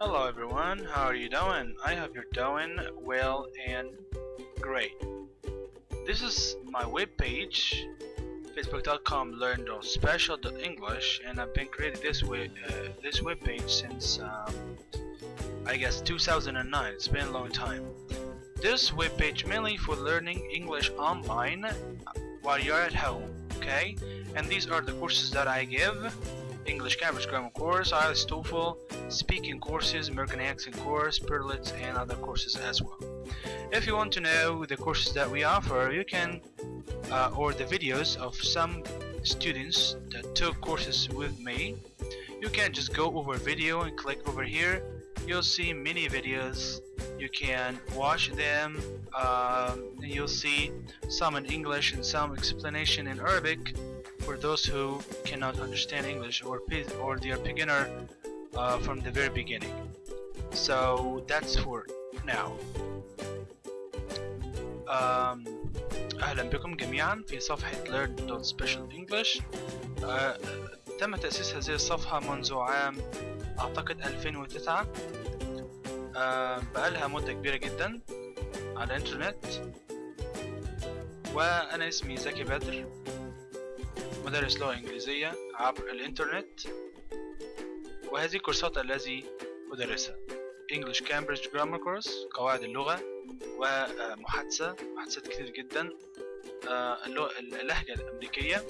Hello everyone, how are you doing? I hope you're doing well and great. This is my webpage facebook.com learn.special.english and I've been creating this web, uh, this webpage since um, I guess 2009. It's been a long time. This webpage mainly for learning English online while you're at home, okay? And these are the courses that I give. English Cambridge Grammar course, IELTS TOEFL, speaking courses, American accent course, Perlitz, and other courses as well. If you want to know the courses that we offer, you can, uh, or the videos of some students that took courses with me, you can just go over video and click over here. You'll see many videos. You can watch them. And you'll see some in English and some explanation in Arabic for those who cannot understand English or or they are beginner uh, from the very beginning. So that's for now. Um, أهلا بكم جميعا في صفحة learn.specialenglish uh, تم تأسيس هذه الصفحة منذ عام أعتقد 2009 uh, بقالها مدة كبيرة جدا على الإنترنت وأنا اسمي زكي بدر مدرس لغة إنجليزية عبر الإنترنت وهذه الكورسات التي أدرسها English Cambridge Grammar Course قواعد اللغة ومحادثة محادثات كتير جدا اللهجة الأمريكية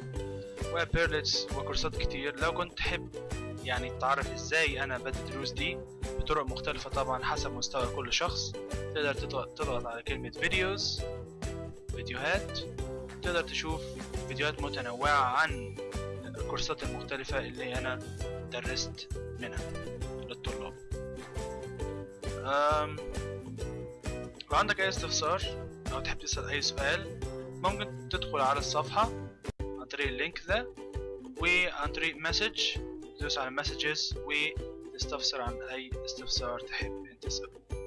وبيرلتس وكورسات كتير لو كنت تحب يعني تعرف إزاي أنا بدي الدروس دي بطرق مختلفة طبعا حسب مستوى كل شخص تقدر تضغط على كلمة videos فيديوهات تقدر تشوف فيديوهات متنوعة عن الكورسات المختلفة اللي أنا درست منها للطلاب. لو عندك أي استفسار؟ أو تحب تسأل أي سؤال ممكن تدخل على الصفحة عن طريق ال link ده وعن طريق message تدوس على messages وتستفسر عن أي استفسار تحب أن تسأله.